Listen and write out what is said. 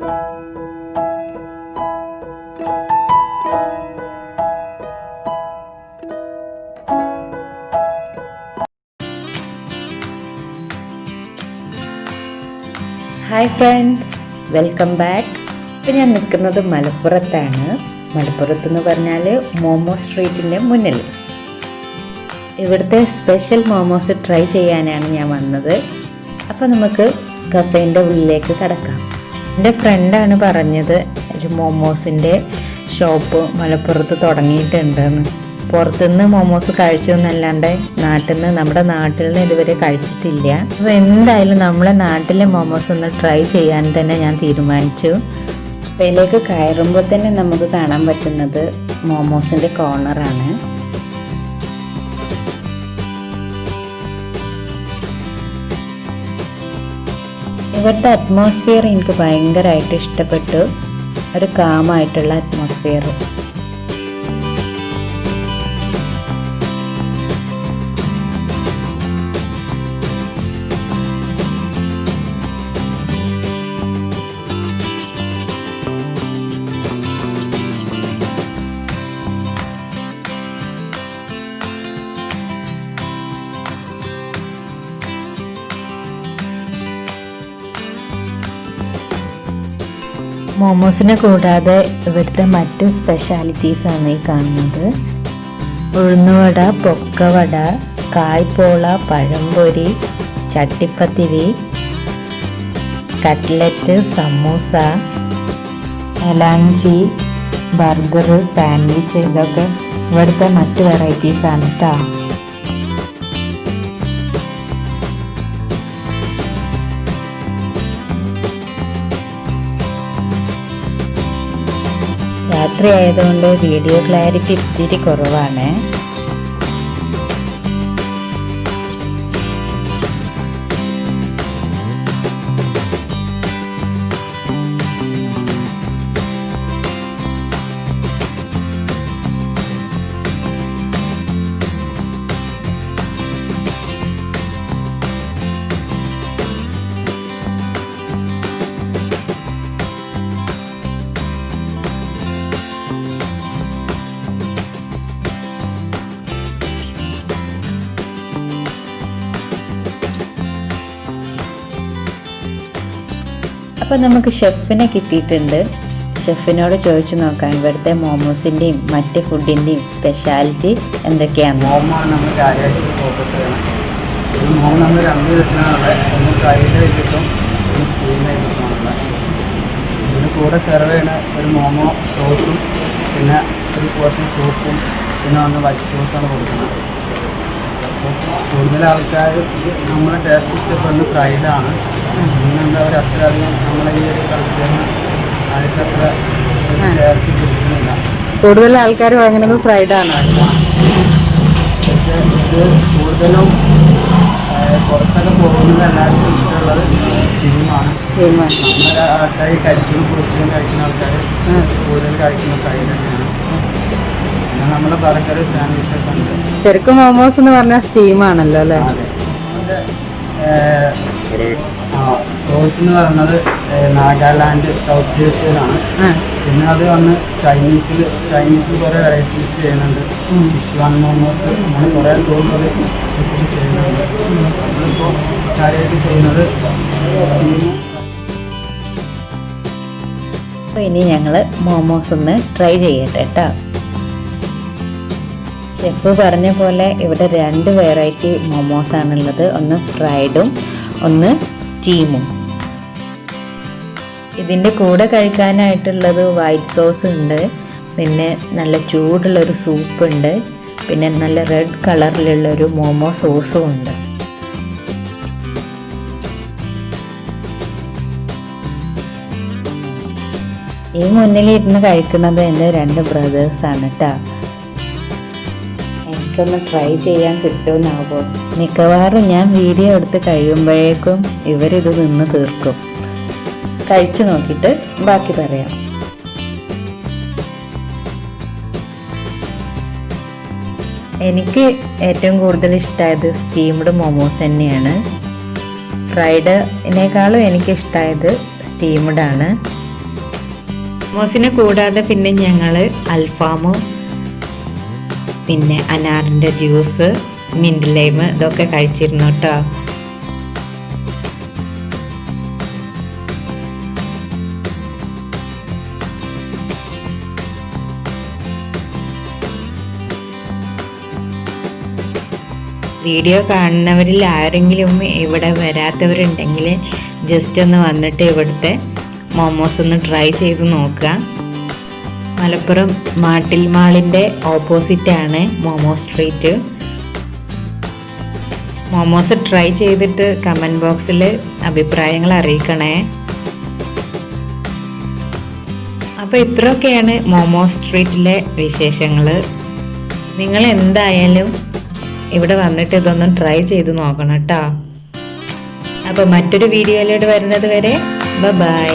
Hi friends welcome back ഇപ്പം ഞാൻ നിൽക്കുന്നത് മലപ്പുറത്താണ്. മലപ്പുറത്ത് എന്ന് പറഞ്ഞാൽ മോമോ സ്ട്രീറ്റിന്റെ മുന്നിൽ. ഇവിടുത്തെ സ്പെഷ്യൽ മോമോസ് ട്രൈ ചെയ്യാനാണ് ഞാൻ വന്നത്. അപ്പോൾ നമുക്ക് കഫേന്റെ ഉള്ളിലേക്ക് കടക്കാം. എന്റെ ഫ്രണ്ടാണ് പറഞ്ഞത്. ഒരു മോമോസിന്റെ ഷോപ്പ് മലപ്പുറത്ത് തുടങ്ങിയിട്ടുണ്ടെന്ന്. പുറത്തുനിന്ന് മോമോസ് കഴിച്ചു എന്നല്ലാണ്ട് നാട്ടിൽ നിന്ന് നമ്മുടെ നാട്ടിൽ നിന്ന് ഇതുവരെ കഴിച്ചിട്ടില്ല. അപ്പോൾ എന്തായാലും നമ്മളെ നാട്ടിലെ മോമോസ് ഒന്ന് ട്രൈ ചെയ്യാൻ തന്നെ ഞാൻ തീരുമാനിച്ചു. അപ്പോൾ ഇതിലേക്ക് കയറുമ്പോൾ തന്നെ നമുക്ക് കാണാൻ പറ്റുന്നത് മോമോസിന്റെ കോർണറാണ്. ഇവിടുത്തെ അറ്റ്മോസ്ഫിയർ എനിക്ക് ഭയങ്കരമായിട്ട് ഇഷ്ടപ്പെട്ടു. ഒരു കാമായിട്ടുള്ള അറ്റ്മോസ്ഫിയർ മോമോസിനെ കൂടാതെ ഇവിടുത്തെ മറ്റ് സ്പെഷ്യാലിറ്റീസ് ആണ് ഈ കാണുന്നത്. ഉഴുന്നുവട പൊക്കവട കായ്പോള പഴംപൊരി ചട്ടിപ്പത്തിരി കട്ട്ലറ്റ് സമൂസ എലാഞ്ചി ബർഗർ സാൻഡ്വിച്ച് ഇതൊക്കെ ഇവിടുത്തെ മറ്റ് വെറൈറ്റീസാണ് കേട്ടോ രാത്രി ആയതുകൊണ്ട് വീഡിയോ ക്ലാരിറ്റി ഇത്തിരി കുറവാണ്. അപ്പോൾ നമുക്ക് ഷെഫിനെ കിട്ടിയിട്ടുണ്ട്. ഷെഫിനോട് ചോദിച്ചു നോക്കാം ഇവിടുത്തെ മോമോസിന്റെയും മറ്റ് ഫുഡിന്റെയും സ്പെഷ്യാലിറ്റി എന്തൊക്കെയാണ്? മോമോ നമ്മൾ ഫോക്കസ് ചെയ്യണം. മോമോ നമ്മൾ രണ്ട് സ്റ്റീം വെച്ചിട്ടുമാണുള്ളത് ഇതിന് കൂടെ സെർവ് ചെയ്യണ ഒരു മോമോ സോസും പിന്നെ ഒരു പോർഷൻ സൂപ്പും പിന്നെ ഒന്ന് വൈറ്റ് സോസാണ് കൊടുക്കുന്നത്. അപ്പോൾ കൂടുതൽ ആൾക്കാർ നമ്മുടെ ടേസ്റ്റ് ഇഷ്ടപ്പെടുന്നത് ഫ്രൈഡാണ് ഇന്നെന്താ പറയുക അത്രയധികം നമ്മളെ ഈ ഒരു കൾച്ചറിന് കിട്ടുന്നില്ല. കൂടുതൽ ആൾക്കാർ വാങ്ങുന്നത് ഫ്രൈഡ് ആണ്. പക്ഷേ ഇത് കൂടുതലും പുറത്തൊക്കെ പോകുന്നത് എല്ലാവർക്കും ഇഷ്ടമുള്ളത് സ്റ്റീമാണ്. നമ്മുടെ ആൾക്കാർ പൊരിച്ചും കഴിക്കുന്ന ആൾക്കാർ കൂടുതൽ കഴിക്കുന്ന ഫ്രൈഡ് തന്നെയാണ്. പിന്നെ നമ്മുടെ ബർഗർ സാൻഡ്വിച്ച് ഒക്കെ ഉണ്ട്. ശരിക്കും മോമോസ് എന്ന് പറഞ്ഞാൽ സ്റ്റീമാണല്ലോ അല്ലേ? അതെ. സോസ് എന്ന് പറയുന്നത് നാഗാലാൻഡ് സൗത്ത് ഏഷ്യയിലാണ്. പിന്നെ അത് വന്ന് ചൈനീസിൽ ചൈനീസിൽ കുറേ വെറൈറ്റീസ് ചെയ്യുന്നുണ്ട്. ശിശുവാൻ മോമോസ് അങ്ങനെ കുറേ സോസിൽ വെച്ചിട്ട് ചെയ്യുന്നുണ്ട്. നമ്മളിപ്പോൾ കാര്യമായിട്ട് ചെയ്യുന്നത് അപ്പോൾ ഇനി ഞങ്ങൾ മോമോസ് ഒന്ന് ട്രൈ ചെയ്യട്ടെ കേട്ടോ ഷെഫ് പറഞ്ഞ പോലെ ഇവിടെ രണ്ട് വെറൈറ്റി മൊമോസ് ആണുള്ളത്. ഒന്ന് ഫ്രൈഡും ഒന്ന് സ്റ്റീമും ഇതിന്റെ കൂടെ കഴിക്കാനായിട്ടുള്ളത് വൈറ്റ് സോസ് ഉണ്ട്. പിന്നെ നല്ല ചൂടുള്ളൊരു സൂപ്പ് ഉണ്ട്. പിന്നെ നല്ല റെഡ് കളറിലുള്ളൊരു മോമോ സോസും ഉണ്ട്. ഈ മുന്നിലിരുന്ന് കഴിക്കുന്നത് എന്റെ രണ്ട് ബ്രദേഴ്സാണ് കേട്ടോ എനിക്കൊന്ന് ട്രൈ ചെയ്യാൻ കിട്ടുമെന്നാവോ? മിക്കവാറും ഞാൻ വീഡിയോ എടുത്ത് കഴിയുമ്പോഴേക്കും ഇവരിത് നിന്ന് തീർക്കും. കഴിച്ചു നോക്കിയിട്ട് ബാക്കി പറയാം. എനിക്ക് ഏറ്റവും കൂടുതൽ ഇഷ്ടമായത് സ്റ്റീംഡ് മോമോസ് തന്നെയാണ്. ഫ്രൈഡിനേക്കാളും എനിക്കിഷ്ടമായത് സ്റ്റീംഡാണ്. സ്റ്റീംഡ് ആണ് മോസിനെ കൂടാതെ പിന്നെ ഞങ്ങൾ അൽഫാമും പിന്നെ അനാറിന്റെ ജ്യൂസ് മിന്റ് ലൈം ഇതൊക്കെ കഴിച്ചിരുന്നു കേട്ടോ. വീഡിയോ കാണുന്നവരിൽ ആരെങ്കിലും ഇവിടെ വരാത്തവരുണ്ടെങ്കിൽ ജസ്റ്റ് ഒന്ന് വന്നിട്ട് ഇവിടുത്തെ മോമോസ് ഒന്ന് ട്രൈ ചെയ്ത് നോക്കുക. മലപ്പുറം മാട്ടിൽ മാളിന്റെ ഓപ്പോസിറ്റാണ് മോമോ സ്ട്രീറ്റ് മോമോസ് ട്രൈ ചെയ്തിട്ട് കമന്റ് ബോക്സിൽ അഭിപ്രായങ്ങൾ അറിയിക്കണേ. അപ്പോൾ ഇത്രയൊക്കെയാണ് മോമോ സ്ട്രീറ്റിലെ വിശേഷങ്ങൾ നിങ്ങൾ എന്തായാലും ഇവിടെ വന്നിട്ട് ഇതൊന്നും ട്രൈ ചെയ്ത് നോക്കണം കേട്ടോ അപ്പോൾ മറ്റൊരു വീഡിയോയിലൂടെ വരുന്നത് വരെ ബൈ